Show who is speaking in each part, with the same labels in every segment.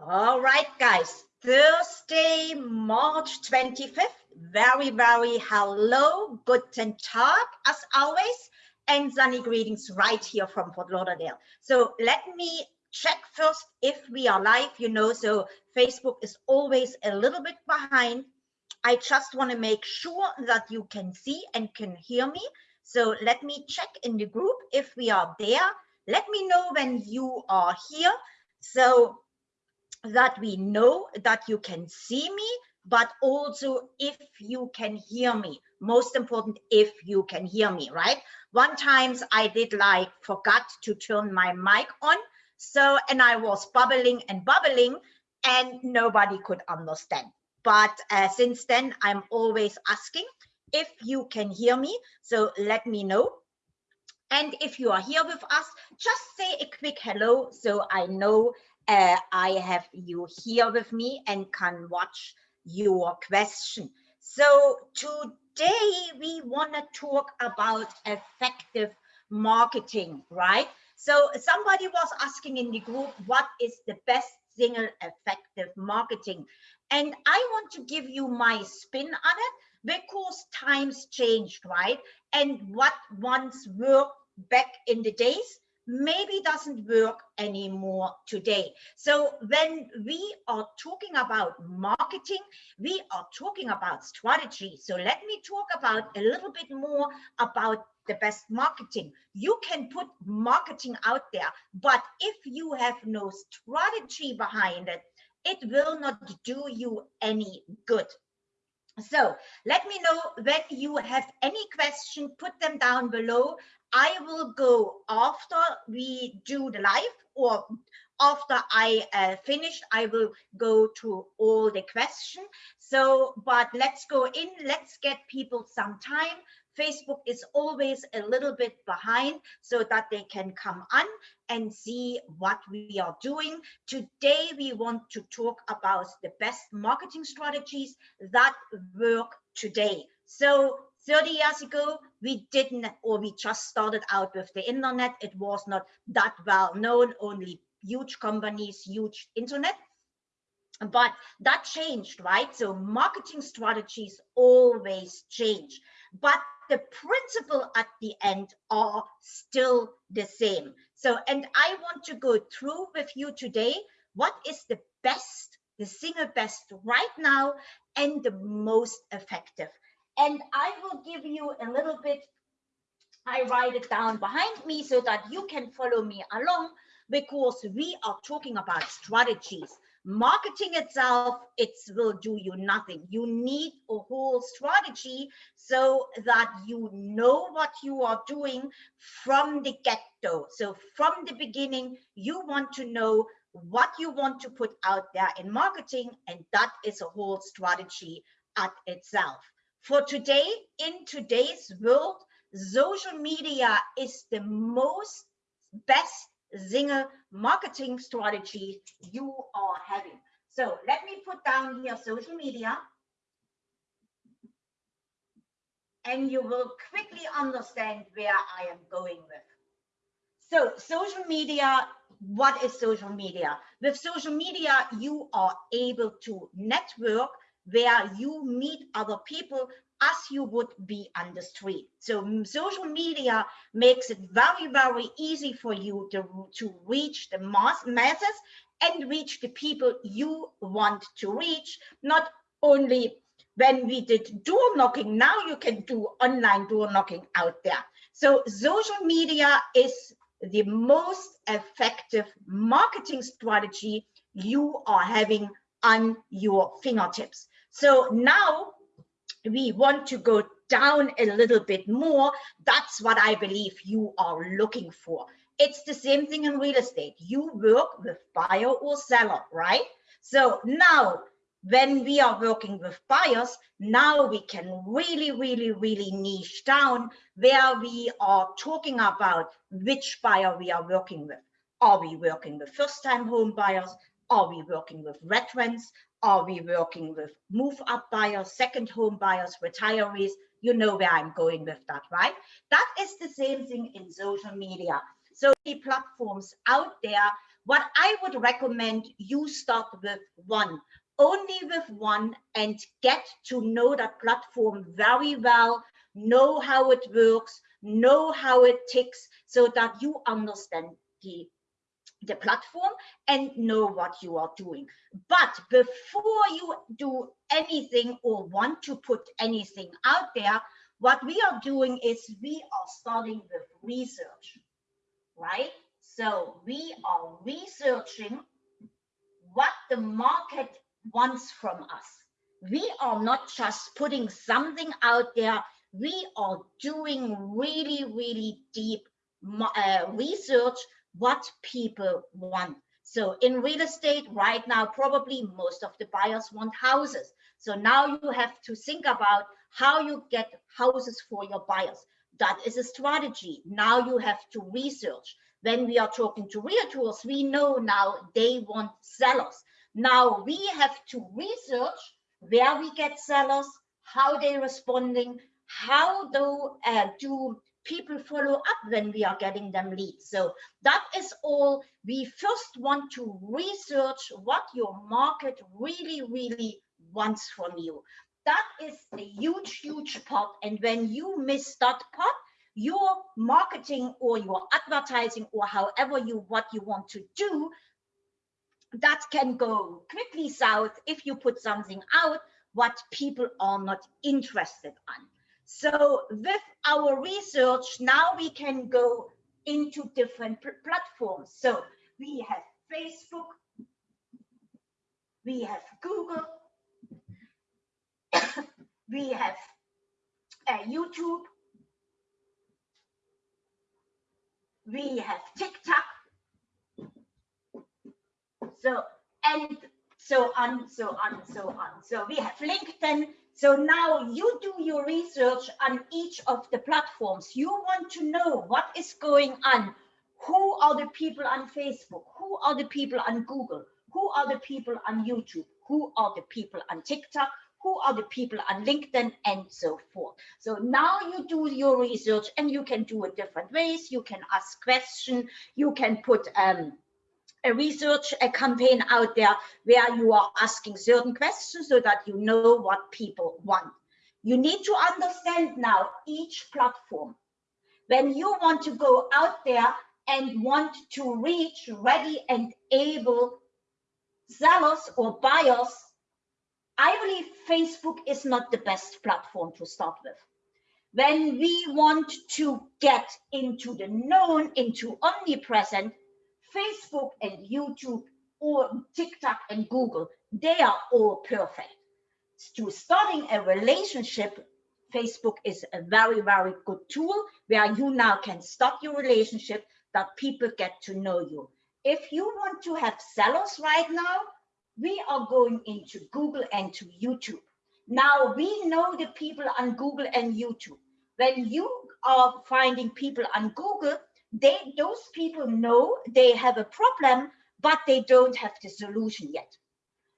Speaker 1: All right, guys. Thursday, March 25th. Very, very hello, guten Tag, as always, and sunny greetings right here from Fort Lauderdale. So let me check first if we are live, you know, so Facebook is always a little bit behind. I just want to make sure that you can see and can hear me. So let me check in the group if we are there. Let me know when you are here. So that we know that you can see me, but also if you can hear me. Most important, if you can hear me, right? One times I did like forgot to turn my mic on. So, and I was bubbling and bubbling and nobody could understand. But uh, since then, I'm always asking if you can hear me. So let me know. And if you are here with us, just say a quick hello so I know uh, I have you here with me and can watch your question. So today we want to talk about effective marketing, right? So somebody was asking in the group, what is the best single effective marketing? And I want to give you my spin on it because times changed, right? And what once worked back in the days maybe doesn't work anymore today. So when we are talking about marketing, we are talking about strategy. So let me talk about a little bit more about the best marketing. You can put marketing out there, but if you have no strategy behind it, it will not do you any good. So let me know when you have any question, put them down below. I will go after we do the live or after I uh, finish, I will go to all the questions. So, but let's go in, let's get people some time. Facebook is always a little bit behind so that they can come on and see what we are doing. Today, we want to talk about the best marketing strategies that work today. So 30 years ago, we didn't, or we just started out with the internet. It was not that well known, only huge companies, huge internet. But that changed, right? So marketing strategies always change, but the principle at the end are still the same. So, and I want to go through with you today, what is the best, the single best right now and the most effective. And I will give you a little bit, I write it down behind me so that you can follow me along because we are talking about strategies. Marketing itself, it will do you nothing. You need a whole strategy so that you know what you are doing from the get-go. So from the beginning, you want to know what you want to put out there in marketing, and that is a whole strategy at itself. For today, in today's world, social media is the most best Zinger marketing strategy you are having. So let me put down here social media. And you will quickly understand where I am going with. So social media, what is social media? With social media, you are able to network where you meet other people as you would be on the street. So social media makes it very, very easy for you to, to reach the mass, masses and reach the people you want to reach, not only when we did door knocking, now you can do online door knocking out there. So social media is the most effective marketing strategy you are having on your fingertips. So now we want to go down a little bit more. That's what I believe you are looking for. It's the same thing in real estate. You work with buyer or seller, right? So now when we are working with buyers, now we can really, really, really niche down where we are talking about which buyer we are working with. Are we working with first-time home buyers? Are we working with veterans? Are we working with move up buyers, second home buyers, retirees? You know where I'm going with that, right? That is the same thing in social media. So the platforms out there what I would recommend you start with one, only with one and get to know that platform very well, know how it works, know how it ticks so that you understand the the platform and know what you are doing. But before you do anything or want to put anything out there, what we are doing is we are starting with research, right? So we are researching what the market wants from us. We are not just putting something out there. We are doing really, really deep uh, research what people want. So in real estate right now, probably most of the buyers want houses. So now you have to think about how you get houses for your buyers. That is a strategy. Now you have to research. When we are talking to realtors, we know now they want sellers. Now we have to research where we get sellers, how they're responding, how do, uh, do people follow up when we are getting them leads. So that is all. We first want to research what your market really, really wants from you. That is a huge, huge part. And when you miss that part, your marketing or your advertising or however you what you want to do, that can go quickly south if you put something out what people are not interested in. So with our research, now we can go into different platforms. So we have Facebook, we have Google, we have uh, YouTube, we have TikTok. So, and so on, so on, so on. So we have LinkedIn, so now you do your research on each of the platforms. You want to know what is going on. Who are the people on Facebook? Who are the people on Google? Who are the people on YouTube? Who are the people on TikTok? Who are the people on LinkedIn and so forth. So now you do your research and you can do it different ways. You can ask questions. You can put um, a research a campaign out there where you are asking certain questions so that you know what people want. You need to understand now each platform. When you want to go out there and want to reach ready and able sellers or buyers, I believe Facebook is not the best platform to start with. When we want to get into the known, into omnipresent, Facebook and YouTube or TikTok and Google, they are all perfect. To starting a relationship, Facebook is a very, very good tool where you now can start your relationship that people get to know you. If you want to have sellers right now, we are going into Google and to YouTube. Now we know the people on Google and YouTube. When you are finding people on Google, they those people know they have a problem, but they don't have the solution yet.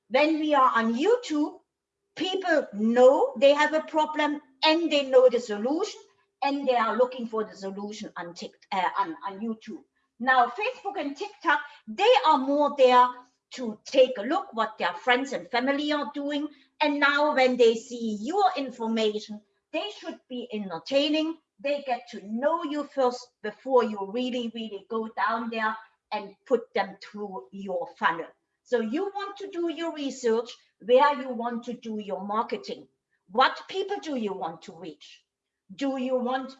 Speaker 1: When we are on YouTube, people know they have a problem and they know the solution and they are looking for the solution on, uh, on, on YouTube. Now, Facebook and TikTok, they are more there to take a look what their friends and family are doing. And now when they see your information, they should be entertaining, they get to know you first before you really, really go down there and put them through your funnel. So you want to do your research where you want to do your marketing. What people do you want to reach? Do you want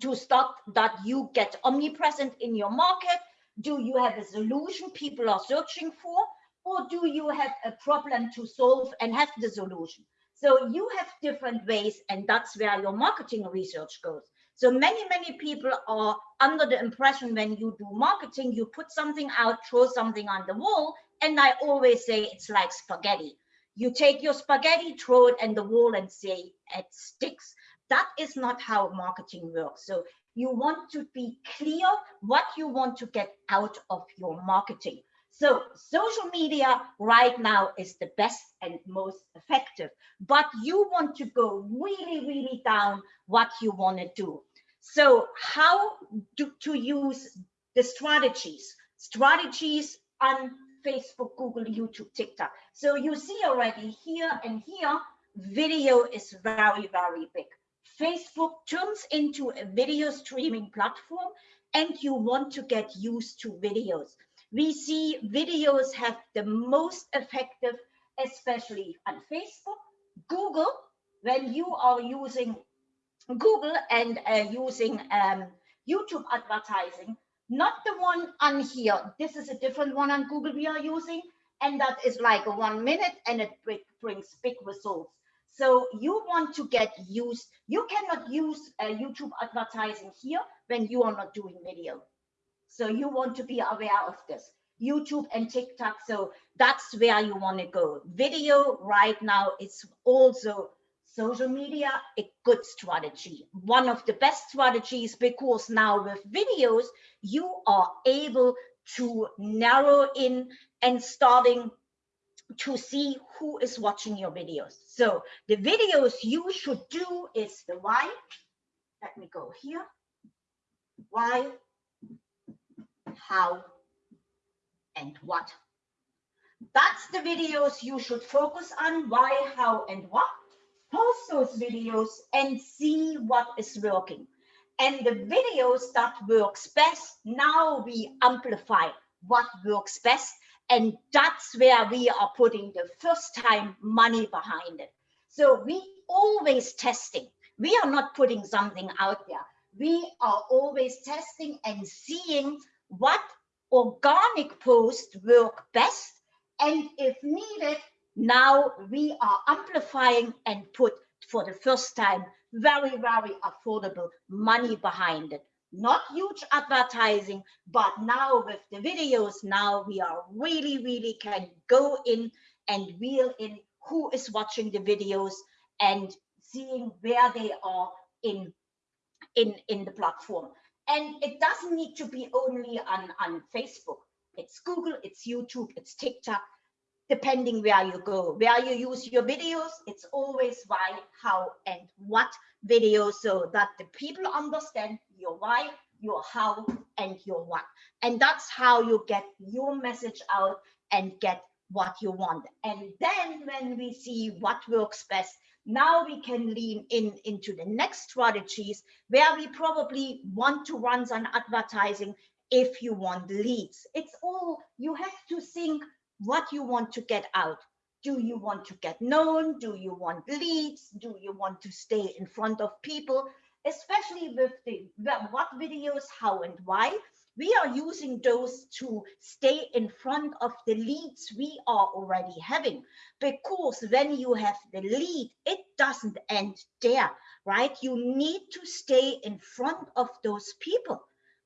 Speaker 1: to start that you get omnipresent in your market? Do you have a solution people are searching for? Or do you have a problem to solve and have the solution? So you have different ways and that's where your marketing research goes. So many, many people are under the impression when you do marketing, you put something out, throw something on the wall. And I always say it's like spaghetti. You take your spaghetti, throw it in the wall and say it sticks. That is not how marketing works. So you want to be clear what you want to get out of your marketing. So social media right now is the best and most effective, but you want to go really, really down what you want to do. So how do, to use the strategies? strategies on Facebook, Google, YouTube, TikTok. So you see already here and here, video is very, very big. Facebook turns into a video streaming platform and you want to get used to videos. We see videos have the most effective, especially on Facebook, Google, when you are using Google and uh, using um, YouTube advertising, not the one on here. This is a different one on Google we are using, and that is like a one minute and it brings big results. So you want to get used, you cannot use uh, YouTube advertising here when you are not doing video. So you want to be aware of this. YouTube and TikTok, so that's where you want to go. Video right now is also social media a good strategy. One of the best strategies because now with videos you are able to narrow in and starting to see who is watching your videos. So the videos you should do is the why let me go here. Why how and what that's the videos you should focus on why how and what post those videos and see what is working. And the videos that works best, now we amplify what works best. And that's where we are putting the first time money behind it. So we always testing. We are not putting something out there. We are always testing and seeing what organic posts work best. And if needed, now we are amplifying and put for the first time very, very affordable money behind it. Not huge advertising, but now with the videos, now we are really, really can go in and wheel in who is watching the videos and seeing where they are in, in, in the platform. And it doesn't need to be only on, on Facebook. It's Google, it's YouTube, it's TikTok, depending where you go, where you use your videos, it's always why, how, and what video so that the people understand your why, your how, and your what. And that's how you get your message out and get what you want. And then when we see what works best, now we can lean in into the next strategies where we probably want to run some advertising if you want leads. It's all, you have to think what you want to get out. Do you want to get known? Do you want leads? Do you want to stay in front of people? Especially with the what videos, how and why. We are using those to stay in front of the leads we are already having. Because when you have the lead, it doesn't end there, right? You need to stay in front of those people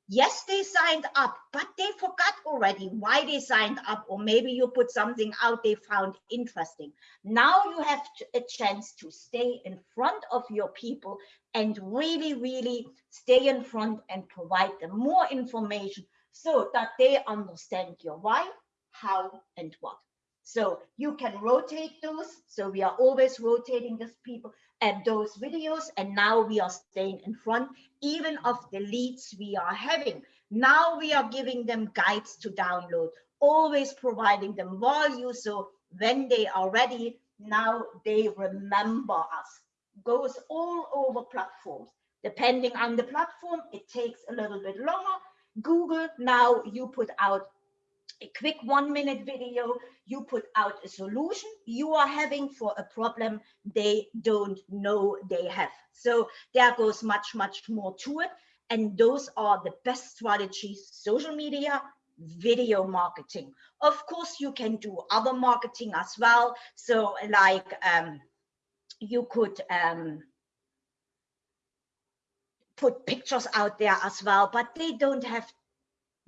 Speaker 1: yes, they signed up, but they forgot already why they signed up, or maybe you put something out they found interesting. Now you have a chance to stay in front of your people and really, really stay in front and provide them more information so that they understand your why, how, and what. So you can rotate those. So we are always rotating these people and those videos. And now we are staying in front even of the leads we are having. Now we are giving them guides to download, always providing them value. So when they are ready, now they remember us. Goes all over platforms. Depending on the platform, it takes a little bit longer. Google, now you put out a quick one minute video, you put out a solution you are having for a problem they don't know they have. So there goes much, much more to it. And those are the best strategies, social media, video marketing. Of course, you can do other marketing as well. So like um, you could um, put pictures out there as well, but they don't have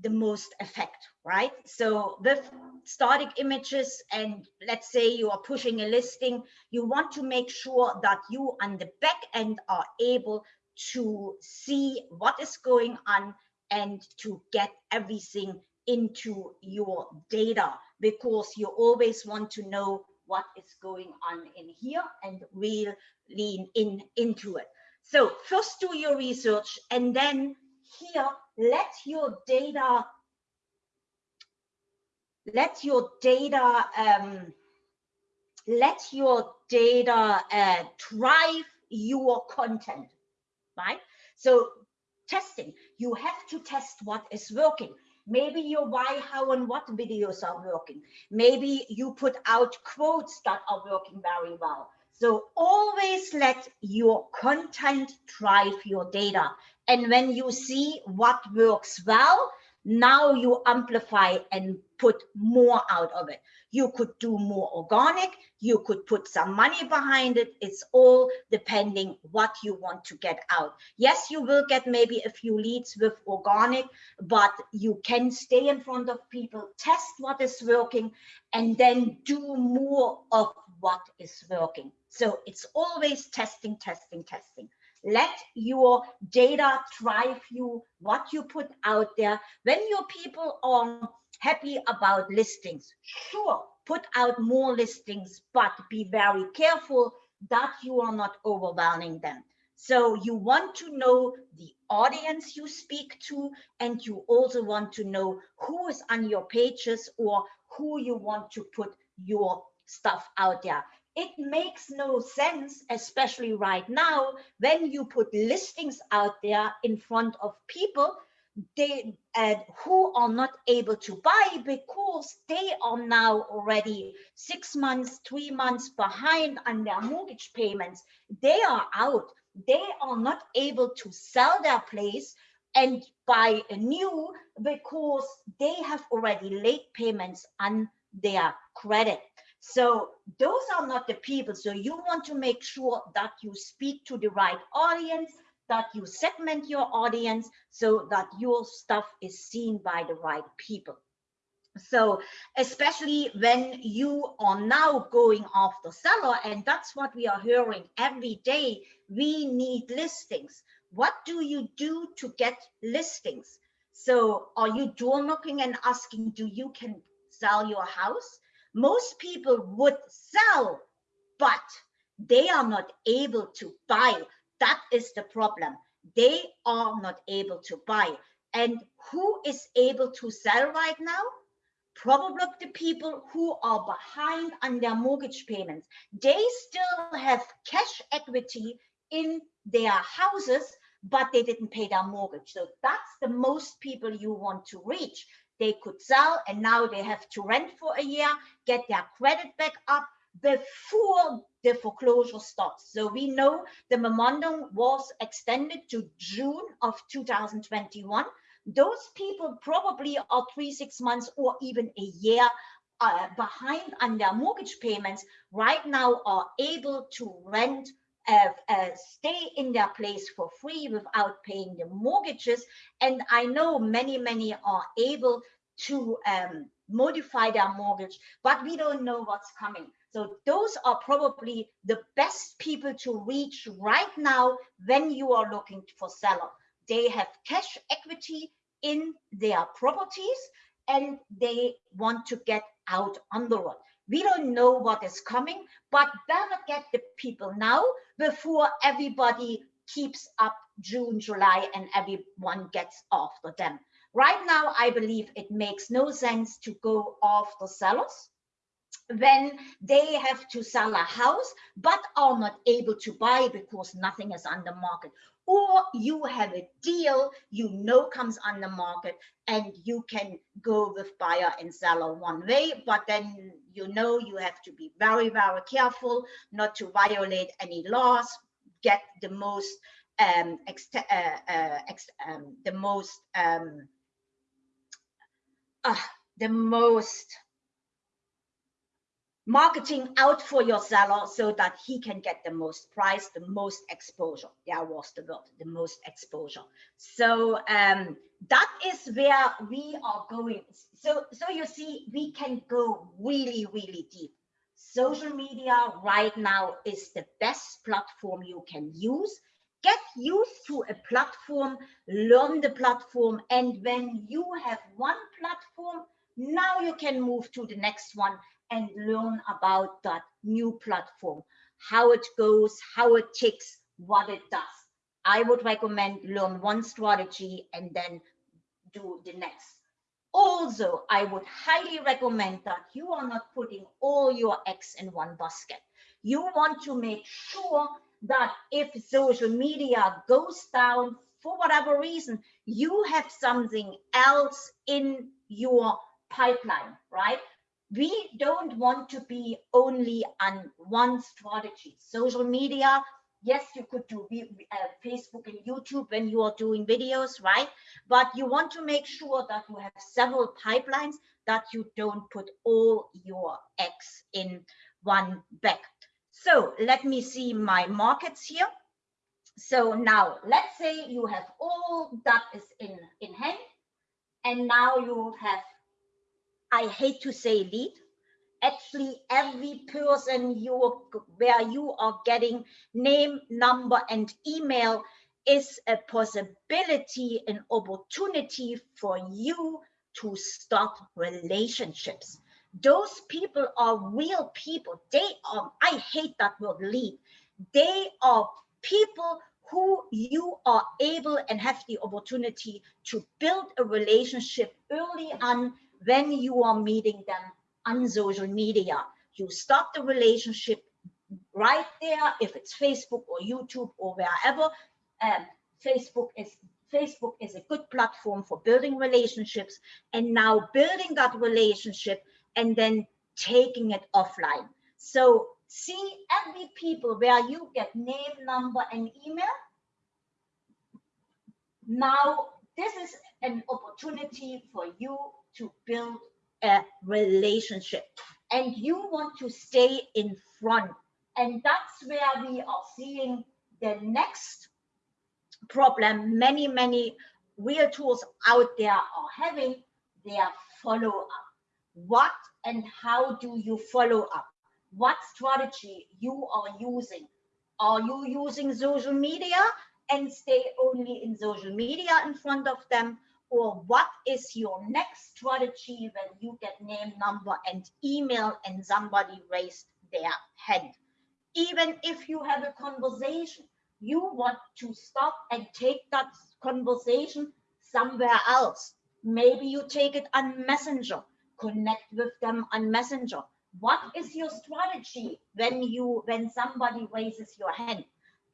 Speaker 1: the most effect, right? So with static images and let's say you are pushing a listing, you want to make sure that you on the back end are able to see what is going on and to get everything into your data because you always want to know what is going on in here and we'll lean in into it. So first do your research and then here let your data let your data um, let your data uh, drive your content, right? So testing, you have to test what is working. Maybe your why, how, and what videos are working. Maybe you put out quotes that are working very well. So always let your content drive your data. And when you see what works well, now you amplify and put more out of it. You could do more organic, you could put some money behind it. It's all depending what you want to get out. Yes, you will get maybe a few leads with organic, but you can stay in front of people, test what is working, and then do more of what is working. So it's always testing, testing, testing. Let your data drive you, what you put out there. When your people are happy about listings, sure, put out more listings, but be very careful that you are not overwhelming them. So you want to know the audience you speak to, and you also want to know who is on your pages or who you want to put your stuff out there it makes no sense, especially right now, when you put listings out there in front of people they uh, who are not able to buy because they are now already six months, three months behind on their mortgage payments. They are out. They are not able to sell their place and buy a new because they have already late payments on their credit. So those are not the people. So you want to make sure that you speak to the right audience, that you segment your audience so that your stuff is seen by the right people. So especially when you are now going after seller, and that's what we are hearing every day, we need listings. What do you do to get listings? So are you door knocking and asking, do you can sell your house? Most people would sell, but they are not able to buy. That is the problem. They are not able to buy. And who is able to sell right now? Probably the people who are behind on their mortgage payments. They still have cash equity in their houses, but they didn't pay their mortgage. So that's the most people you want to reach they could sell and now they have to rent for a year, get their credit back up before the foreclosure starts. So we know the memorandum was extended to June of 2021. Those people probably are three, six months or even a year uh, behind on their mortgage payments right now are able to rent stay in their place for free without paying the mortgages. And I know many, many are able to um, modify their mortgage, but we don't know what's coming. So those are probably the best people to reach right now when you are looking for seller. They have cash equity in their properties and they want to get out on the road. We don't know what is coming, but better get the people now before everybody keeps up June, July, and everyone gets after them. Right now, I believe it makes no sense to go after sellers when they have to sell a house but are not able to buy because nothing is on the market or you have a deal you know comes on the market and you can go with buyer and seller one way but then you know you have to be very very careful not to violate any laws get the most um, uh, uh, um, the most um, uh, the most marketing out for your seller so that he can get the most price, the most exposure. Yeah, was the word, the most exposure. So um, that is where we are going. So, so you see, we can go really, really deep. Social media right now is the best platform you can use. Get used to a platform, learn the platform, and when you have one platform, now you can move to the next one and learn about that new platform, how it goes, how it ticks, what it does. I would recommend learn one strategy and then do the next. Also, I would highly recommend that you are not putting all your eggs in one basket. You want to make sure that if social media goes down for whatever reason, you have something else in your pipeline, right? We don't want to be only on one strategy. Social media yes, you could do uh, Facebook and YouTube when you are doing videos, right? But you want to make sure that you have several pipelines that you don't put all your eggs in one bag. So let me see my markets here. So now let's say you have all that is in, in hand and now you have, I hate to say lead, actually every person you where you are getting name number and email is a possibility an opportunity for you to start relationships. Those people are real people. They are i hate that word lead. They are people who you are able and have the opportunity to build a relationship early on when you are meeting them on social media. You start the relationship right there, if it's Facebook or YouTube or wherever. Um, Facebook is Facebook is a good platform for building relationships and now building that relationship and then taking it offline. So see every people where you get name, number, and email. Now, this is an opportunity for you to build a relationship and you want to stay in front. And that's where we are seeing the next problem many, many realtors out there are having their follow up. What and how do you follow up? What strategy you are using? Are you using social media and stay only in social media in front of them? Or what is your next strategy when you get name, number, and email and somebody raised their hand. Even if you have a conversation, you want to stop and take that conversation somewhere else. Maybe you take it on Messenger, connect with them on Messenger. What is your strategy when you when somebody raises your hand?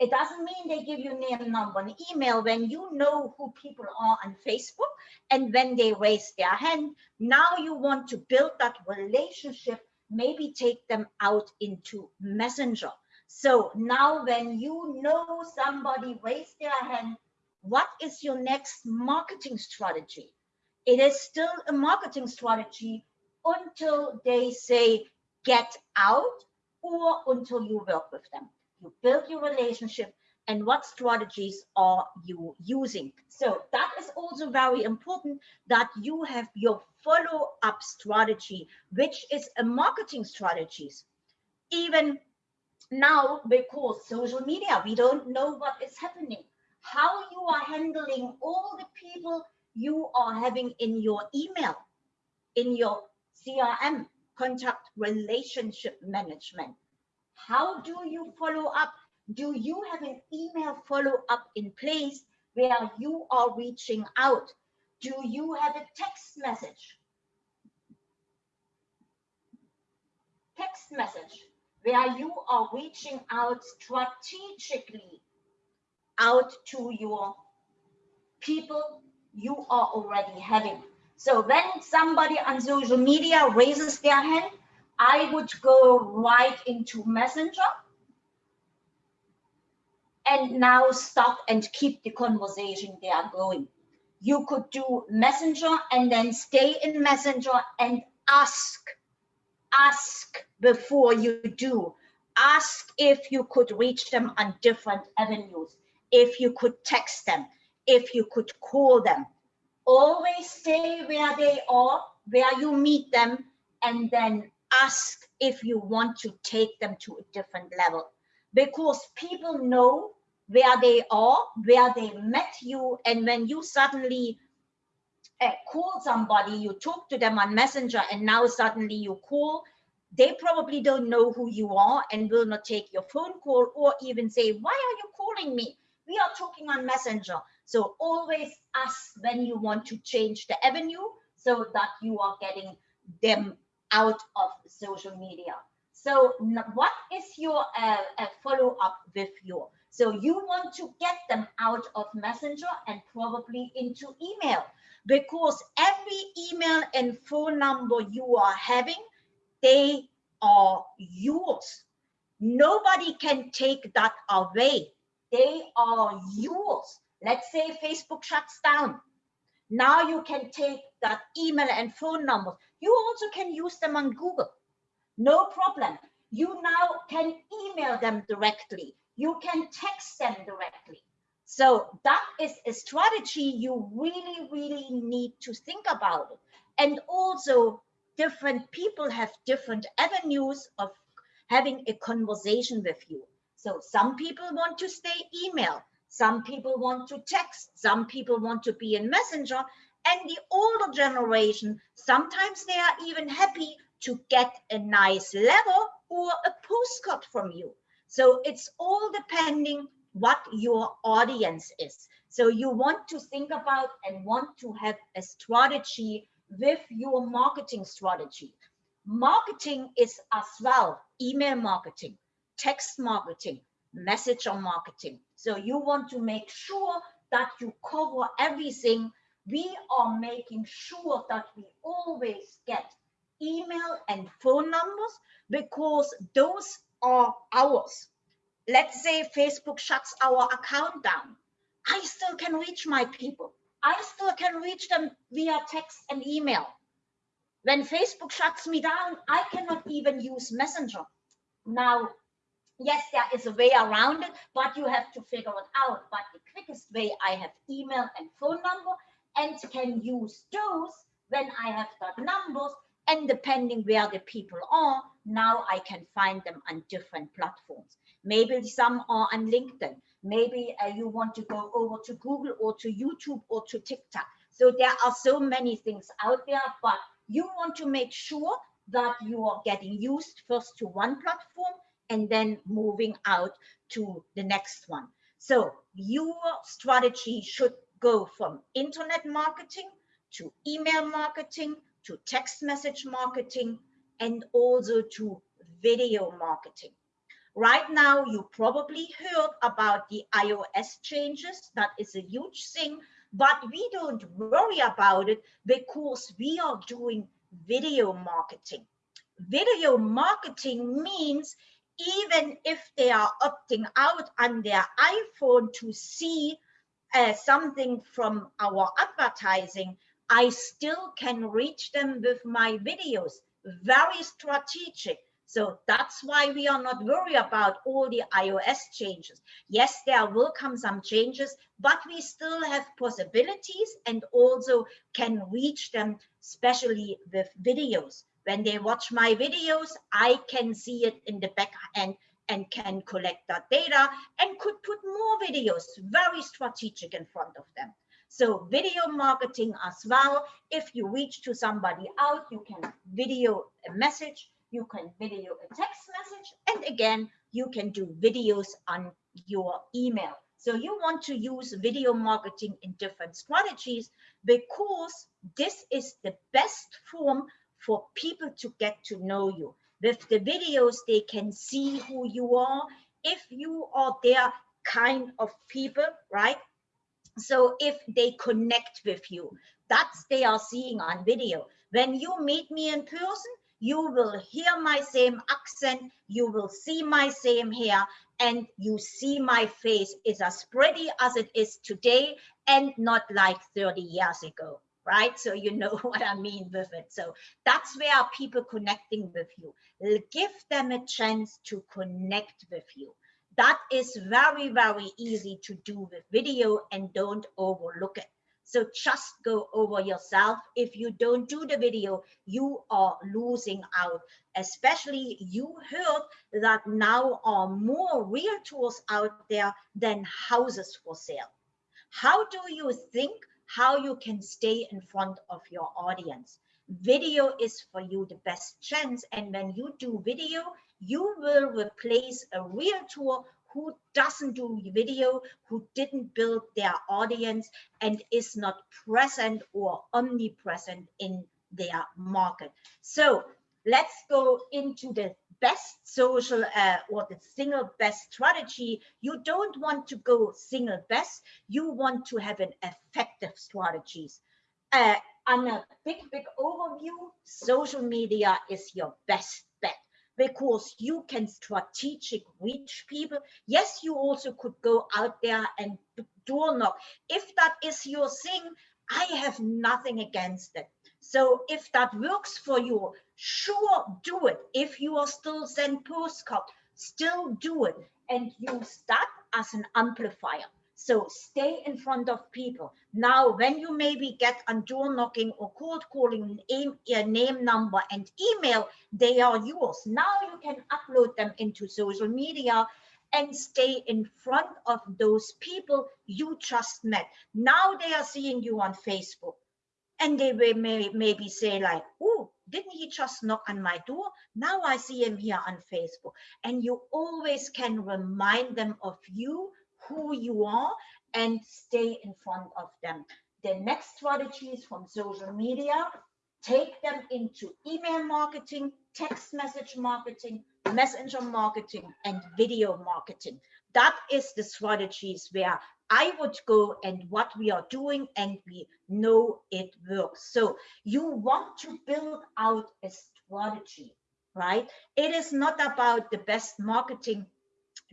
Speaker 1: It doesn't mean they give you name, number, and email when you know who people are on Facebook and when they raise their hand. Now you want to build that relationship, maybe take them out into Messenger. So now when you know somebody raised their hand, what is your next marketing strategy? It is still a marketing strategy until they say get out or until you work with them you build your relationship and what strategies are you using. So that is also very important that you have your follow-up strategy which is a marketing strategies. Even now because social media we don't know what is happening. How you are handling all the people you are having in your email in your crm contact relationship management how do you follow up? Do you have an email follow up in place where you are reaching out? Do you have a text message? Text message where you are reaching out strategically out to your people you are already having. So when somebody on social media raises their hand, I would go right into Messenger and now stop and keep the conversation there going. You could do Messenger and then stay in Messenger and ask, ask before you do. Ask if you could reach them on different avenues, if you could text them, if you could call them. Always stay where they are, where you meet them, and then ask if you want to take them to a different level because people know where they are, where they met you, and when you suddenly uh, call somebody, you talk to them on Messenger, and now suddenly you call, they probably don't know who you are and will not take your phone call or even say, why are you calling me? We are talking on Messenger. So always ask when you want to change the avenue so that you are getting them out of social media. So what is your uh, follow up with you? So you want to get them out of Messenger and probably into email because every email and phone number you are having, they are yours. Nobody can take that away. They are yours. Let's say Facebook shuts down. Now you can take that email and phone numbers. You also can use them on Google. No problem. You now can email them directly. You can text them directly. So that is a strategy you really, really need to think about it. And also different people have different avenues of having a conversation with you. So some people want to stay email, some people want to text, some people want to be in messenger, and the older generation, sometimes they are even happy to get a nice letter or a postcard from you. So it's all depending what your audience is. So you want to think about and want to have a strategy with your marketing strategy. Marketing is as well email marketing, text marketing, messenger marketing. So you want to make sure that you cover everything. We are making sure that we always get email and phone numbers because those are ours. Let's say Facebook shuts our account down. I still can reach my people. I still can reach them via text and email. When Facebook shuts me down, I cannot even use Messenger. Now, yes, there is a way around it, but you have to figure it out. But the quickest way, I have email and phone number and can use those when I have got numbers and depending where the people are, now I can find them on different platforms. Maybe some are on LinkedIn. Maybe uh, you want to go over to Google or to YouTube or to TikTok. So there are so many things out there, but you want to make sure that you are getting used first to one platform and then moving out to the next one. So your strategy should go from internet marketing to email marketing to text message marketing and also to video marketing. Right now, you probably heard about the iOS changes. That is a huge thing, but we don't worry about it because we are doing video marketing. Video marketing means even if they are opting out on their iPhone to see uh, something from our advertising, I still can reach them with my videos. Very strategic. So that's why we are not worried about all the iOS changes. Yes, there will come some changes, but we still have possibilities and also can reach them, especially with videos. When they watch my videos, I can see it in the back end and can collect that data and could put more videos, very strategic in front of them. So video marketing as well. If you reach to somebody out, you can video a message, you can video a text message, and again, you can do videos on your email. So you want to use video marketing in different strategies because this is the best form for people to get to know you. With the videos, they can see who you are. If you are their kind of people, right? So if they connect with you, that's they are seeing on video. When you meet me in person, you will hear my same accent, you will see my same hair, and you see my face is as pretty as it is today and not like 30 years ago, right? So you know what I mean with it. So that's where people connecting with you. Give them a chance to connect with you that is very, very easy to do with video and don't overlook it. So just go over yourself. If you don't do the video, you are losing out. Especially you heard that now are more realtors out there than houses for sale. How do you think how you can stay in front of your audience? Video is for you the best chance. And when you do video, you will replace a realtor who doesn't do video, who didn't build their audience and is not present or omnipresent in their market. So let's go into the best social uh, or the single best strategy. You don't want to go single best. You want to have an effective strategies. Uh, on a big, big overview, social media is your best bet because you can strategic reach people. Yes, you also could go out there and door knock. If that is your thing, I have nothing against it. So if that works for you, sure, do it. If you are still send postcard, still do it and use that as an amplifier. So stay in front of people. Now, when you maybe get on door knocking or cold calling, name, name, number, and email, they are yours. Now you can upload them into social media and stay in front of those people you just met. Now they are seeing you on Facebook. And they may, may maybe say like, oh, didn't he just knock on my door? Now I see him here on Facebook. And you always can remind them of you who you are and stay in front of them. The next strategy is from social media, take them into email marketing, text message marketing, messenger marketing, and video marketing. That is the strategies where I would go and what we are doing and we know it works. So you want to build out a strategy, right? It is not about the best marketing,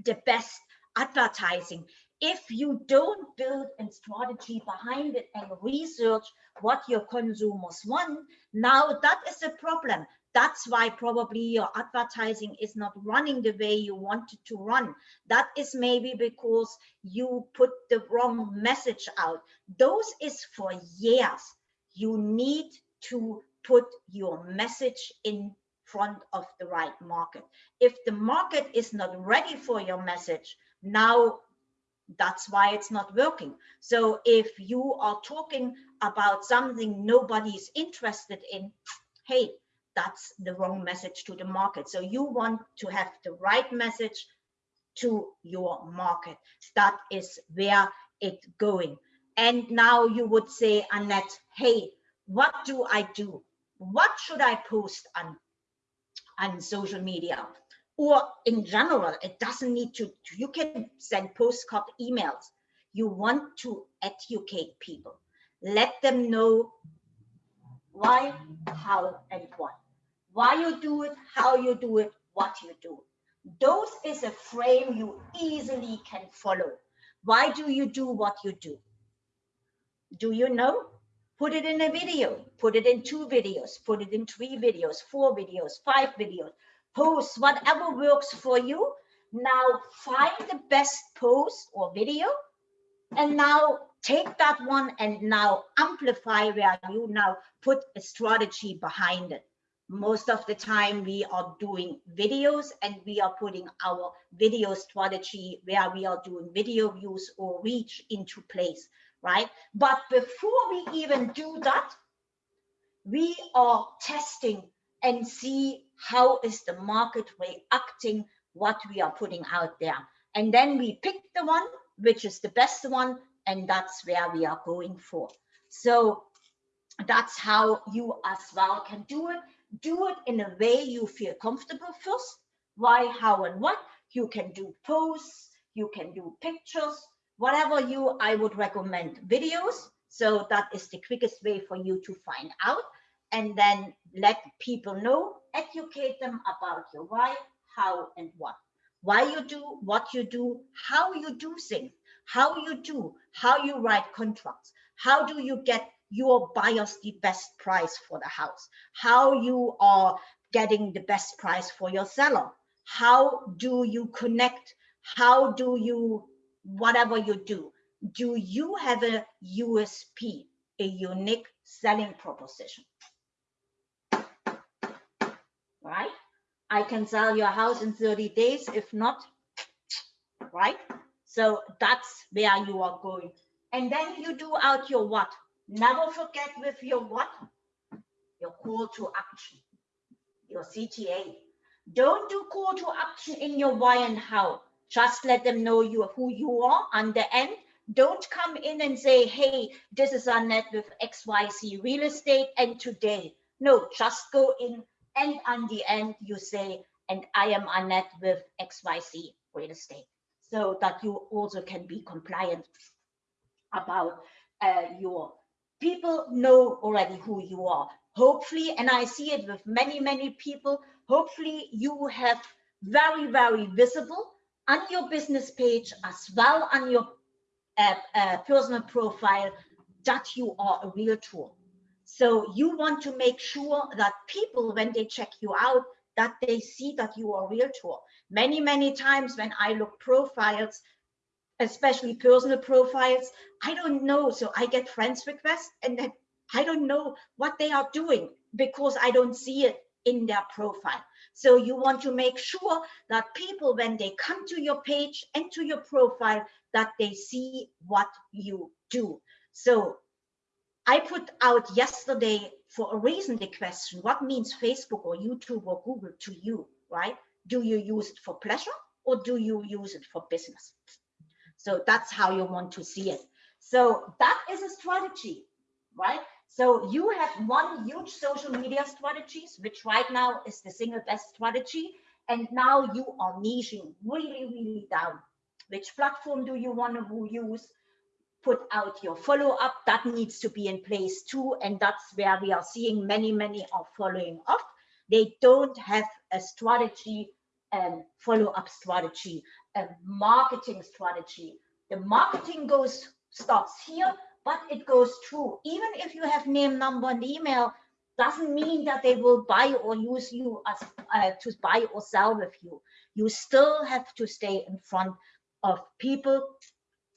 Speaker 1: the best advertising if you don't build a strategy behind it and research what your consumers want now that is a problem that's why probably your advertising is not running the way you want it to run. That is maybe because you put the wrong message out. Those is for years. You need to put your message in front of the right market. If the market is not ready for your message now that's why it's not working. So if you are talking about something nobody's interested in hey that's the wrong message to the market. So you want to have the right message to your market. That is where it's going. And now you would say annette hey what do i do? What should i post on on social media? Or in general, it doesn't need to, you can send postcard emails. You want to educate people. Let them know why, how, and what. Why you do it, how you do it, what you do. Those is a frame you easily can follow. Why do you do what you do? Do you know? Put it in a video, put it in two videos, put it in three videos, four videos, five videos, post whatever works for you. Now find the best post or video and now take that one and now amplify where you now put a strategy behind it. Most of the time we are doing videos and we are putting our video strategy where we are doing video views or reach into place, right? But before we even do that, we are testing and see how is the market reacting what we are putting out there. And then we pick the one which is the best one, and that's where we are going for. So that's how you as well can do it. Do it in a way you feel comfortable first. Why, how, and what. You can do posts, you can do pictures, whatever you, I would recommend videos. So that is the quickest way for you to find out and then let people know, educate them about your why, how, and what. Why you do, what you do, how you do things, how you do, how you write contracts, how do you get your buyers the best price for the house, how you are getting the best price for your seller, how do you connect, how do you, whatever you do, do you have a USP, a unique selling proposition? right? I can sell your house in 30 days, if not, right? So that's where you are going. And then you do out your what. Never forget with your what? Your call to action, your CTA. Don't do call to action in your why and how. Just let them know you who you are on the end. Don't come in and say, hey, this is Annette with XYZ Real Estate and today. No, just go in and on the end you say, and I am Annette with XYZ Real Estate. So that you also can be compliant about uh, your people know already who you are. Hopefully, and I see it with many, many people, hopefully you have very, very visible on your business page as well on your uh, uh, personal profile that you are a realtor. So you want to make sure that people, when they check you out, that they see that you are a realtor. Many, many times when I look profiles, especially personal profiles, I don't know. So I get friends requests and then I don't know what they are doing because I don't see it in their profile. So you want to make sure that people, when they come to your page and to your profile, that they see what you do. So I put out yesterday for a reason the question, what means Facebook or YouTube or Google to you, right? Do you use it for pleasure or do you use it for business? So that's how you want to see it. So that is a strategy, right? So you have one huge social media strategies, which right now is the single best strategy. And now you are niching really, really down. Which platform do you want to use? Put out your follow up. That needs to be in place too. And that's where we are seeing many, many are following up. They don't have a strategy, um, follow up strategy, a marketing strategy. The marketing goes starts here but it goes through. Even if you have name, number, and email, doesn't mean that they will buy or use you as uh, to buy or sell with you. You still have to stay in front of people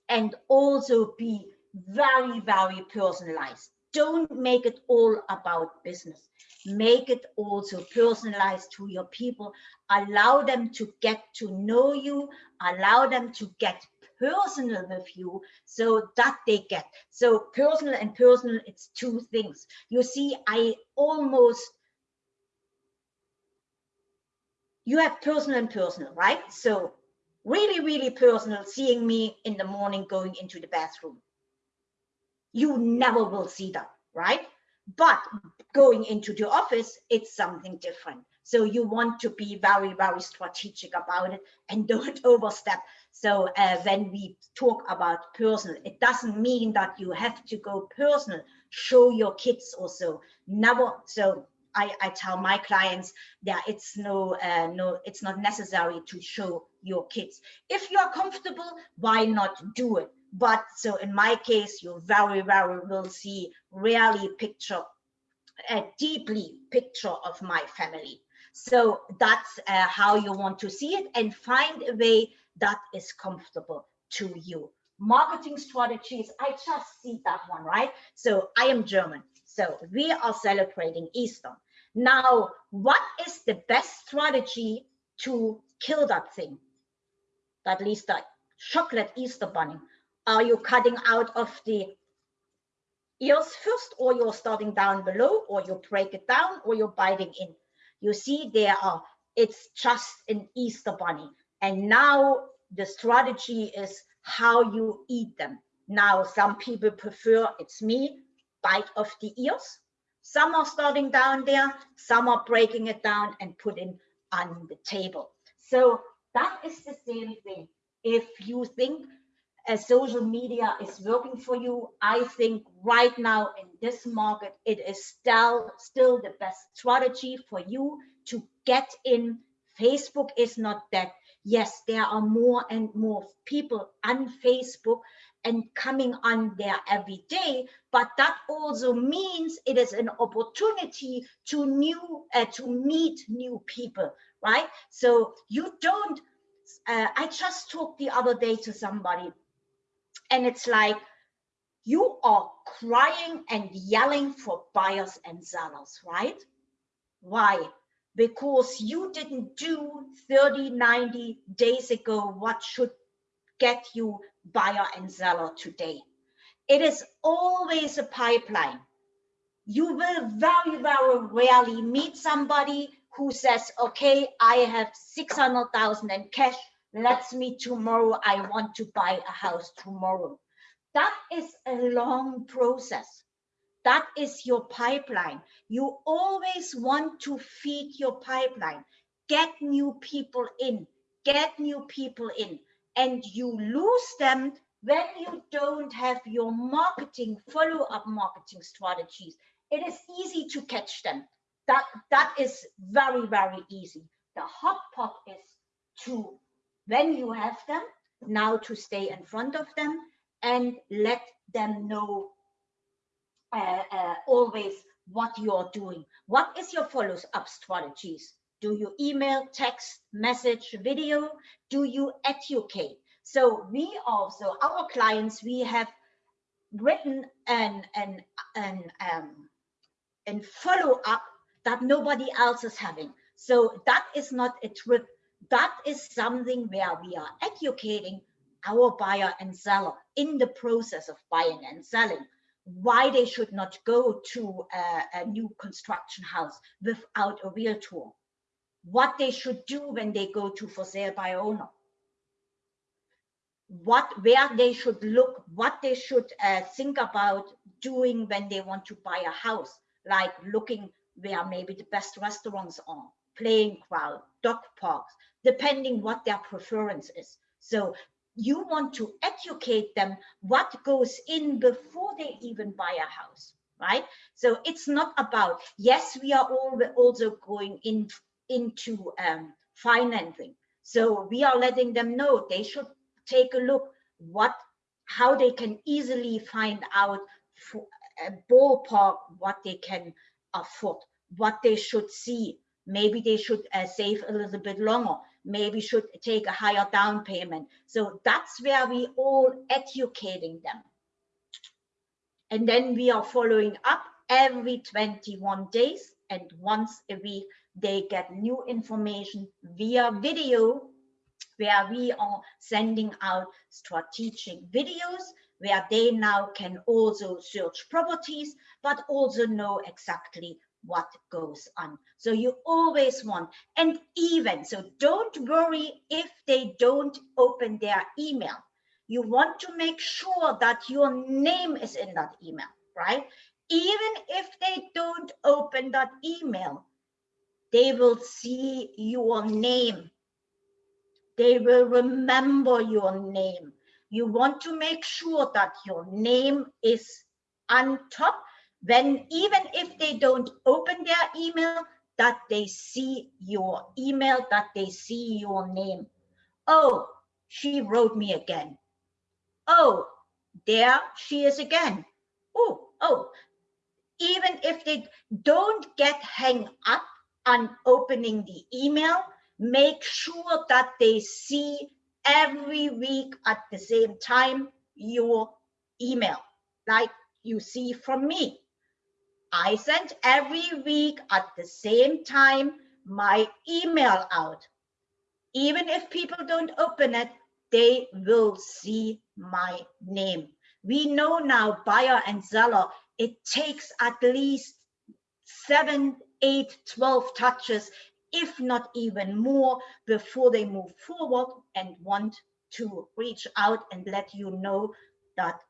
Speaker 1: and also be very, very personalized. Don't make it all about business. Make it also personalized to your people. Allow them to get to know you. Allow them to get personal with you so that they get so personal and personal it's two things you see i almost you have personal and personal right so really really personal seeing me in the morning going into the bathroom you never will see them, right but going into the office it's something different so you want to be very very strategic about it and don't overstep so uh, when we talk about personal, it doesn't mean that you have to go personal. Show your kids also. Never. So I, I tell my clients that it's no uh, no it's not necessary to show your kids. If you are comfortable, why not do it? But so in my case, you very very will see rarely picture a deeply picture of my family. So that's uh, how you want to see it and find a way that is comfortable to you. Marketing strategies, I just see that one, right? So I am German. So we are celebrating Easter. Now, what is the best strategy to kill that thing? At least that chocolate Easter bunny. Are you cutting out of the ears first, or you're starting down below, or you break it down, or you're biting in? You see, there are, it's just an Easter bunny. And now the strategy is how you eat them. Now, some people prefer, it's me, bite off the ears. Some are starting down there, some are breaking it down and putting on the table. So that is the same thing. If you think a social media is working for you, I think right now in this market, it is still, still the best strategy for you to get in. Facebook is not that yes, there are more and more people on Facebook and coming on there every day, but that also means it is an opportunity to new uh, to meet new people, right? So you don't. Uh, I just talked the other day to somebody, and it's like you are crying and yelling for buyers and sellers, right? Why? because you didn't do 30, 90 days ago what should get you buyer and seller today. It is always a pipeline. You will very, very rarely meet somebody who says, okay, I have 600,000 in cash, let's meet tomorrow. I want to buy a house tomorrow. That is a long process. That is your pipeline. You always want to feed your pipeline, get new people in, get new people in, and you lose them when you don't have your marketing, follow-up marketing strategies. It is easy to catch them. That, that is very, very easy. The hot pot is to, when you have them, now to stay in front of them and let them know uh, uh, always what you're doing. What is your follow-up strategies? Do you email, text, message, video? Do you educate? So we also, our clients, we have written an, an, an, um, and follow up that nobody else is having. So that is not a trip. That is something where we are educating our buyer and seller in the process of buying and selling why they should not go to a, a new construction house without a realtor, what they should do when they go to for sale by owner, what where they should look, what they should uh, think about doing when they want to buy a house, like looking where maybe the best restaurants are, playing crowd, dog parks, depending what their preference is. So you want to educate them what goes in before they even buy a house right so it's not about yes we are all also going in into um, financing so we are letting them know they should take a look what how they can easily find out for a ballpark what they can afford what they should see maybe they should uh, save a little bit longer maybe should take a higher down payment. So that's where we all educating them. And then we are following up every 21 days and once a week they get new information via video where we are sending out strategic videos where they now can also search properties but also know exactly what goes on. So you always want, and even, so don't worry if they don't open their email. You want to make sure that your name is in that email, right? Even if they don't open that email, they will see your name. They will remember your name. You want to make sure that your name is on top when even if they don't open their email, that they see your email, that they see your name. Oh, she wrote me again. Oh, there she is again. Oh, oh, even if they don't get hang up on opening the email, make sure that they see every week at the same time your email, like you see from me. I sent every week at the same time my email out. Even if people don't open it, they will see my name. We know now buyer and seller, it takes at least seven, eight, 12 touches, if not even more, before they move forward and want to reach out and let you know that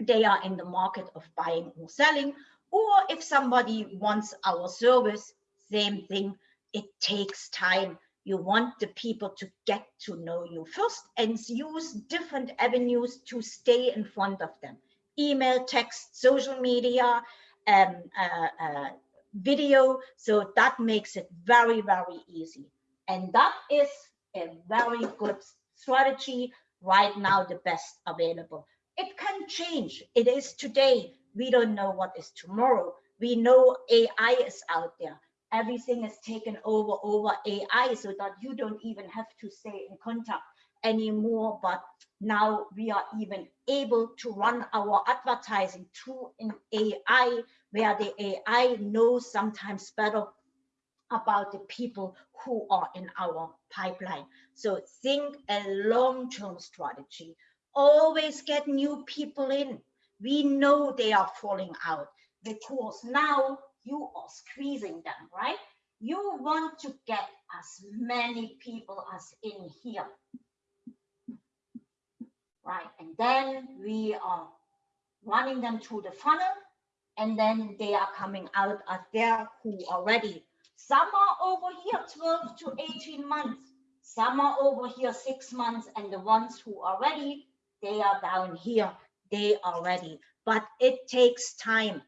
Speaker 1: they are in the market of buying or selling or if somebody wants our service, same thing, it takes time. You want the people to get to know you first and use different avenues to stay in front of them. Email, text, social media, um, uh, uh, video. So that makes it very, very easy. And that is a very good strategy right now, the best available. It can change. It is today we don't know what is tomorrow. We know AI is out there. Everything is taken over over AI so that you don't even have to stay in contact anymore. But now we are even able to run our advertising through an AI where the AI knows sometimes better about the people who are in our pipeline. So think a long-term strategy. Always get new people in we know they are falling out because now you are squeezing them, right? You want to get as many people as in here. right? And then we are running them through the funnel and then they are coming out as there who are ready. Some are over here 12 to 18 months. Some are over here six months and the ones who are ready, they are down here, they are ready. But it takes time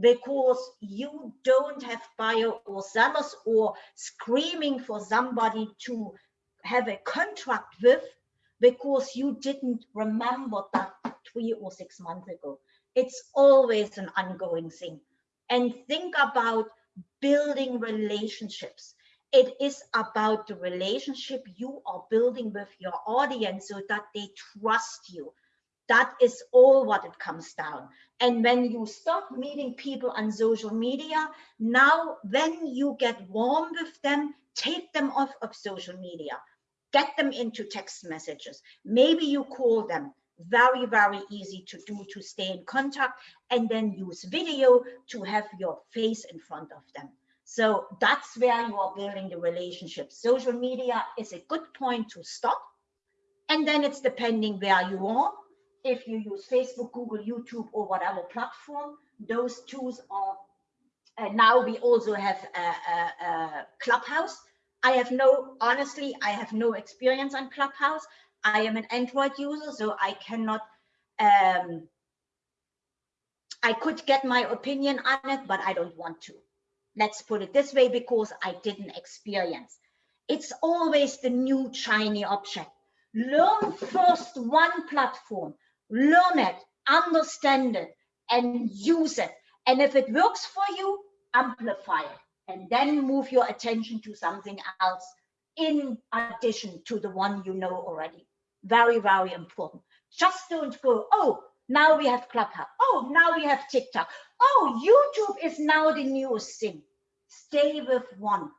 Speaker 1: because you don't have buyer or sellers or screaming for somebody to have a contract with because you didn't remember that three or six months ago. It's always an ongoing thing. And think about building relationships. It is about the relationship you are building with your audience so that they trust you. That is all what it comes down. And when you start meeting people on social media, now when you get warm with them, take them off of social media get them into text messages. Maybe you call them very, very easy to do to stay in contact and then use video to have your face in front of them. So that's where you are building the relationship. Social media is a good point to stop. And then it's depending where you are. If you use Facebook, Google, YouTube, or whatever platform, those tools are. And now we also have a, a, a Clubhouse I have no, honestly, I have no experience on Clubhouse. I am an Android user, so I cannot, um, I could get my opinion on it, but I don't want to. Let's put it this way, because I didn't experience. It's always the new shiny object. Learn first one platform, learn it, understand it, and use it. And if it works for you, amplify it and then move your attention to something else in addition to the one you know already. Very, very important. Just don't go, oh, now we have Clubhouse. Oh, now we have TikTok. Oh, YouTube is now the newest thing. Stay with one,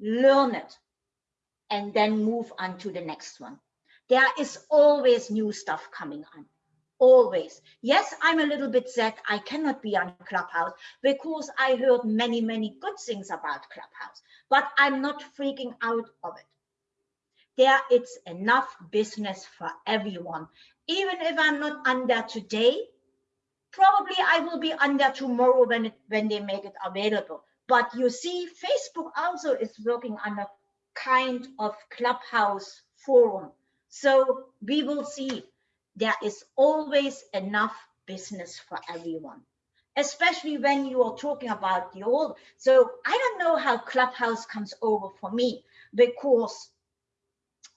Speaker 1: learn it, and then move on to the next one. There is always new stuff coming on always. Yes, I'm a little bit sad I cannot be on Clubhouse because I heard many, many good things about Clubhouse, but I'm not freaking out of it. There it's enough business for everyone. Even if I'm not there today, probably I will be there tomorrow when, it, when they make it available. But you see, Facebook also is working on a kind of Clubhouse forum. So we will see there is always enough business for everyone, especially when you are talking about the old. So I don't know how Clubhouse comes over for me because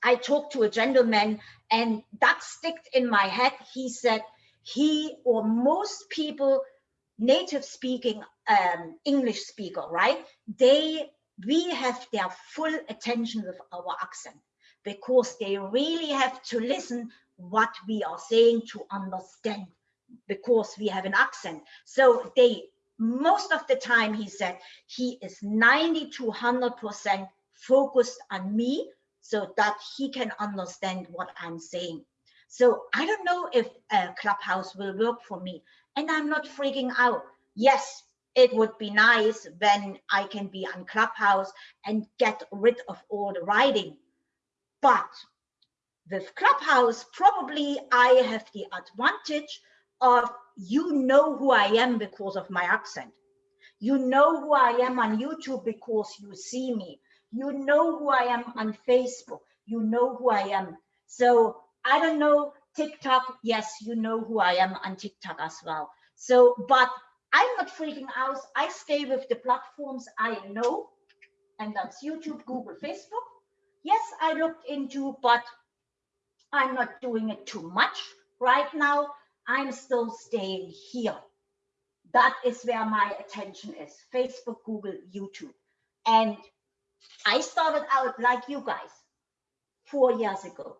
Speaker 1: I talked to a gentleman and that sticked in my head. He said he or most people native speaking um, English speaker, right? They we have their full attention with our accent because they really have to listen what we are saying to understand because we have an accent. So they, most of the time he said, he is 90 to 100% focused on me so that he can understand what I'm saying. So I don't know if a Clubhouse will work for me and I'm not freaking out. Yes, it would be nice when I can be on Clubhouse and get rid of all the writing. But with Clubhouse, probably I have the advantage of you know who I am because of my accent. You know who I am on YouTube because you see me. You know who I am on Facebook. You know who I am. So I don't know TikTok. Yes, you know who I am on TikTok as well. So, but I'm not freaking out. I stay with the platforms I know, and that's YouTube, Google, Facebook. Yes, I looked into, but I'm not doing it too much right now. I'm still staying here. That is where my attention is, Facebook, Google, YouTube. And I started out like you guys four years ago.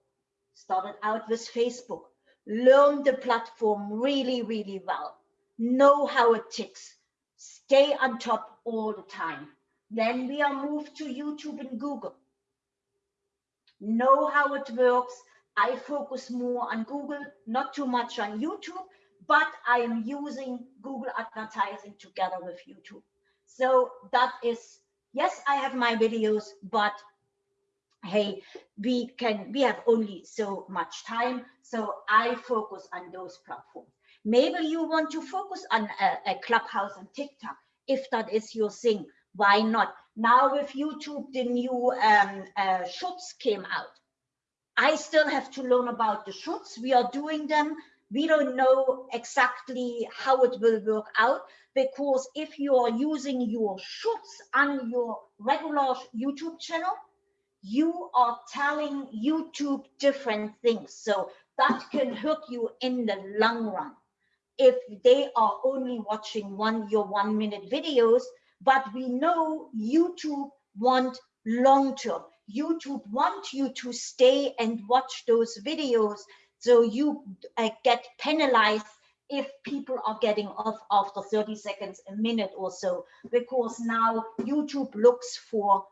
Speaker 1: Started out with Facebook, learn the platform really, really well, know how it ticks, stay on top all the time. Then we are moved to YouTube and Google. Know how it works, I focus more on Google, not too much on YouTube, but I am using Google advertising together with YouTube. So that is, yes, I have my videos, but hey, we can, we have only so much time. So I focus on those platforms. Maybe you want to focus on a, a clubhouse and TikTok. If that is your thing, why not? Now with YouTube, the new um, uh, came out. I still have to learn about the shorts. We are doing them. We don't know exactly how it will work out because if you are using your shorts on your regular YouTube channel, you are telling YouTube different things. So that can hurt you in the long run. If they are only watching one your one minute videos, but we know YouTube want long term. YouTube want you to stay and watch those videos so you uh, get penalized if people are getting off after 30 seconds, a minute or so, because now YouTube looks for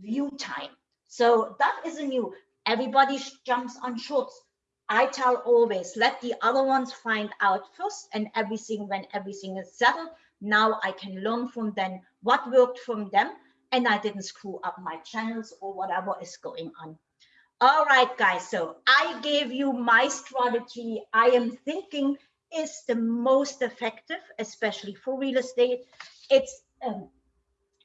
Speaker 1: view time. So that is a new, everybody jumps on shorts. I tell always, let the other ones find out first and everything, when everything is settled, now I can learn from them what worked from them and I didn't screw up my channels or whatever is going on. All right, guys, so I gave you my strategy. I am thinking is the most effective, especially for real estate. It's um,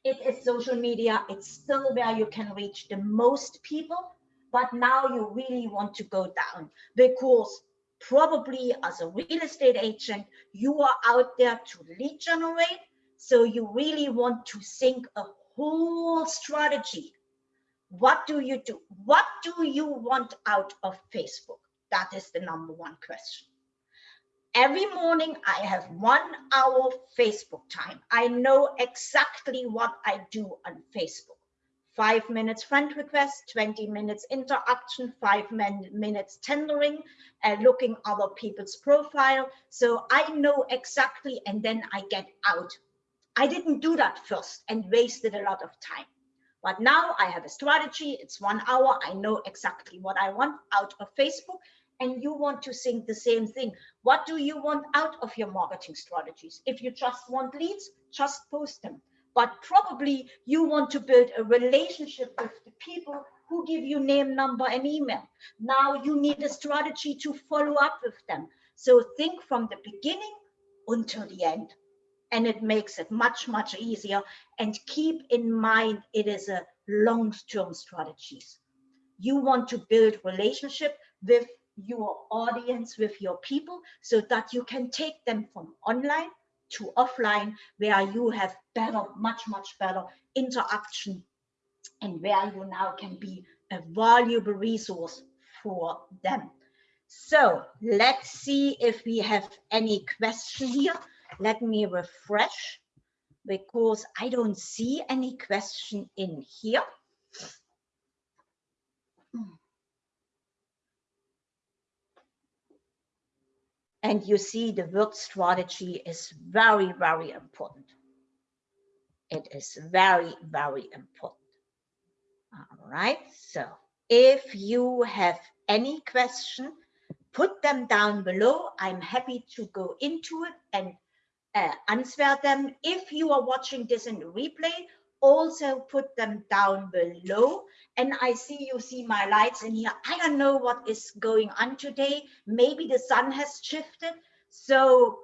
Speaker 1: it is social media. It's still where you can reach the most people, but now you really want to go down because probably as a real estate agent, you are out there to lead generate. So you really want to think a whole strategy. What do you do? What do you want out of Facebook? That is the number one question every morning I have one hour Facebook time. I know exactly what I do on Facebook. Five minutes friend request, 20 minutes interaction, five minutes tendering, uh, looking other people's profile. So I know exactly, and then I get out. I didn't do that first and wasted a lot of time. But now I have a strategy. It's one hour. I know exactly what I want out of Facebook and you want to think the same thing. What do you want out of your marketing strategies? If you just want leads, just post them. But probably you want to build a relationship with the people who give you name, number, and email. Now you need a strategy to follow up with them. So think from the beginning until the end. And it makes it much, much easier. And keep in mind, it is a long-term strategies. You want to build relationship with your audience with your people so that you can take them from online to offline where you have better much much better interaction and where you now can be a valuable resource for them. So let's see if we have any question here. Let me refresh because i don't see any question in here hmm. And you see the word strategy is very, very important. It is very, very important. All right, so if you have any question, put them down below. I'm happy to go into it and uh, answer them. If you are watching this in replay, also put them down below and I see you see my lights in here. I don't know what is going on today. Maybe the sun has shifted. So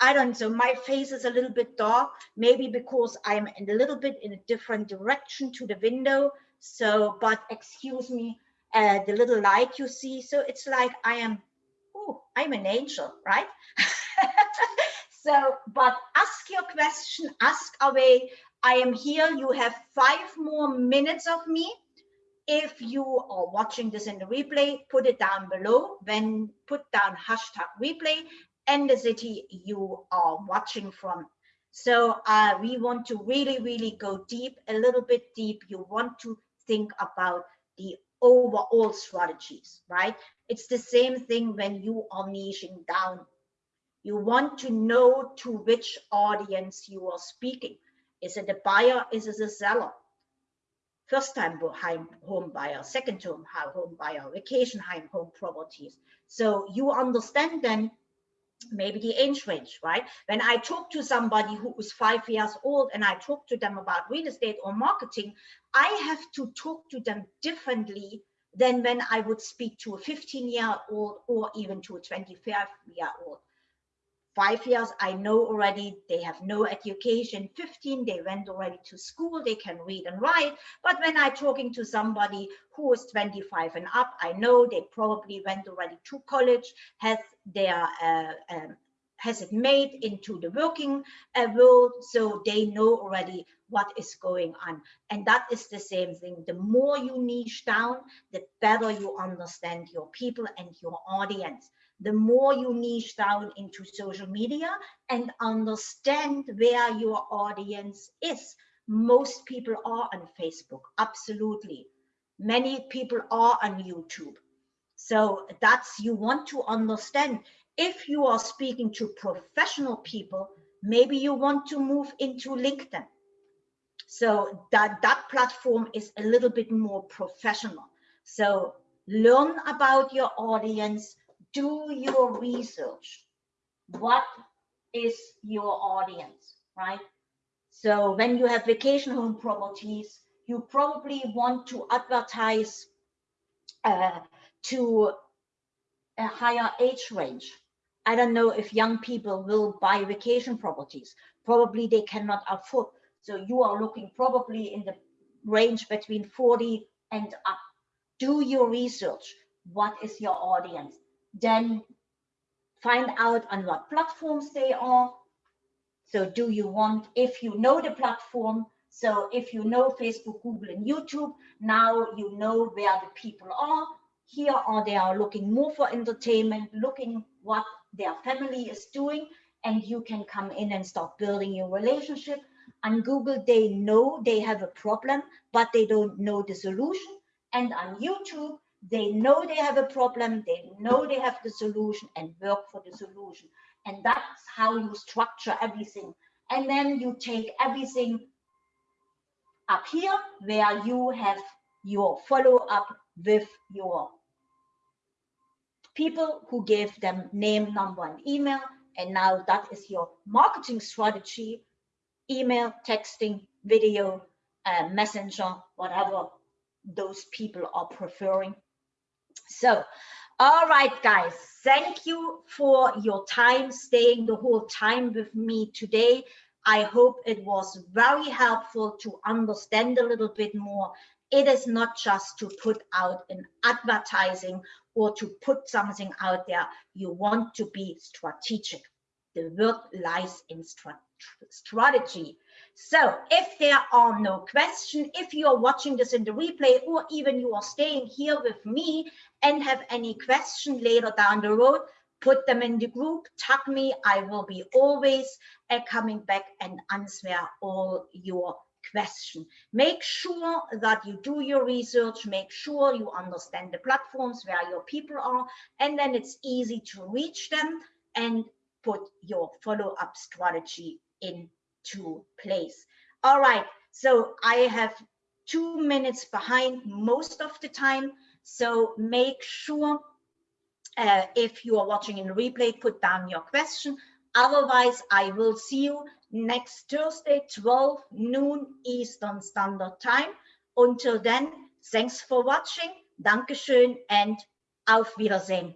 Speaker 1: I don't know. My face is a little bit dark, maybe because I'm in a little bit in a different direction to the window. So, but excuse me, uh, the little light you see. So it's like I am, oh, I'm an angel, right? so, but ask your question, ask away. I am here. You have five more minutes of me. If you are watching this in the replay, put it down below. Then put down hashtag replay and the city you are watching from. So uh, we want to really, really go deep, a little bit deep. You want to think about the overall strategies, right? It's the same thing when you are niching down. You want to know to which audience you are speaking. Is it a buyer? Is it a seller? First time home buyer, second time home buyer, vacation home, home properties. So you understand then maybe the age range, right? When I talk to somebody who is five years old and I talk to them about real estate or marketing, I have to talk to them differently than when I would speak to a 15 year old or even to a 25 year old five years i know already they have no education 15 they went already to school they can read and write. But when i'm talking to somebody who is 25 and up i know they probably went already to college has their uh, um, has it made into the working uh, world so they know already what is going on. And that is the same thing. The more you niche down the better you understand your people and your audience the more you niche down into social media and understand where your audience is. Most people are on Facebook, absolutely. Many people are on YouTube. So that's, you want to understand, if you are speaking to professional people, maybe you want to move into LinkedIn. So that, that platform is a little bit more professional. So learn about your audience, do your research. What is your audience, right? So when you have vacation home properties, you probably want to advertise uh, to a higher age range. I don't know if young people will buy vacation properties. Probably they cannot afford. So you are looking probably in the range between 40 and up. Do your research. What is your audience? Then find out on what platforms they are. So do you want, if you know the platform, so if you know Facebook, Google, and YouTube, now you know where the people are. Here are they are looking more for entertainment, looking what their family is doing, and you can come in and start building your relationship. On Google, they know they have a problem, but they don't know the solution. And on YouTube, they know they have a problem, they know they have the solution and work for the solution. And that's how you structure everything. And then you take everything up here where you have your follow up with your people who gave them name, number, and email. And now that is your marketing strategy, email, texting, video, uh, messenger, whatever those people are preferring so, all right, guys, thank you for your time, staying the whole time with me today. I hope it was very helpful to understand a little bit more. It is not just to put out an advertising or to put something out there. You want to be strategic. The word lies in strategy. So if there are no questions, if you are watching this in the replay, or even you are staying here with me and have any question later down the road, put them in the group, tag me. I will be always uh, coming back and answer all your question. Make sure that you do your research, make sure you understand the platforms where your people are, and then it's easy to reach them and put your follow-up strategy into place. All right, so I have two minutes behind most of the time. So make sure uh, if you are watching in replay, put down your question. Otherwise, I will see you next Thursday, 12 noon Eastern Standard Time. Until then, thanks for watching. Dankeschön and auf Wiedersehen.